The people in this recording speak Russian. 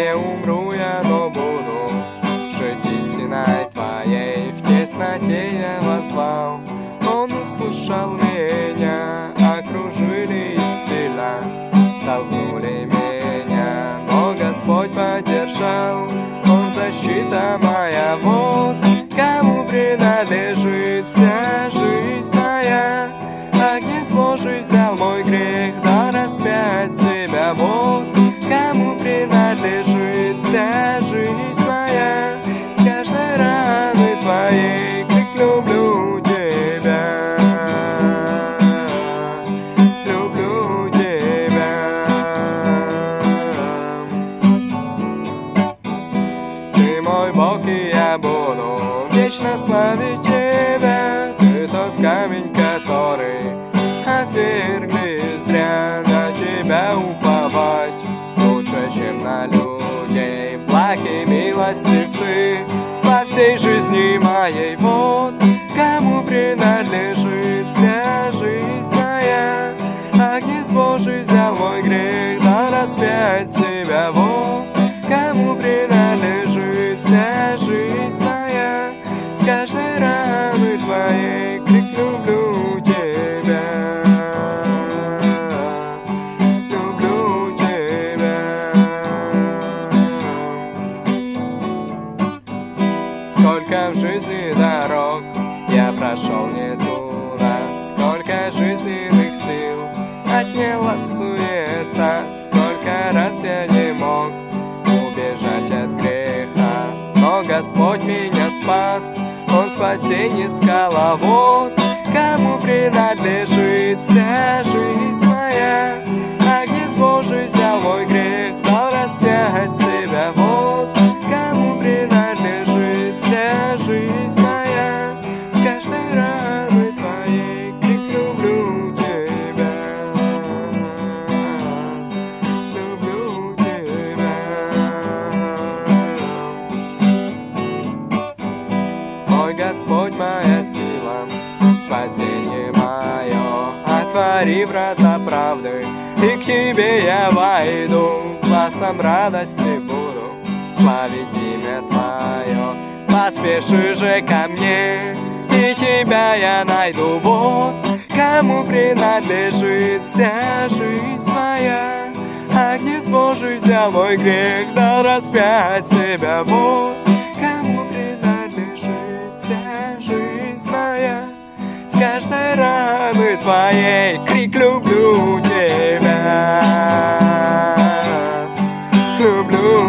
Не умру я, но буду жить истиной Твоей. В тесноте я возвал, Он услышал меня. Окружили и сильно толкнули меня. Но Господь поддержал, Он защита моя. Вот И я буду вечно славить тебя Ты тот камень, который отвергли зря На тебя уповать лучше, чем на людей. Благ и милостив ты во всей жизни моей. Вот кому принадлежит вся жизнь моя. Агнец Божий взял мой грех, да распять себя. Вот Сколько в жизни дорог я прошел не туда. Сколько жизненных сил отняла суета. Сколько раз я не мог убежать от греха. Но Господь меня спас, Он спасение скала Вот кому принадлежит Господь, моя сила, спасение мое, Отвори врата правды, и к Тебе я войду, Гласом радости буду славить имя Твое. Поспеши же ко мне, и Тебя я найду, вот кому принадлежит вся жизнь моя. Агнец Божий взял мой грех, да распять себя, вот каждой раны твоей Крик «Люблю тебя!» Люблю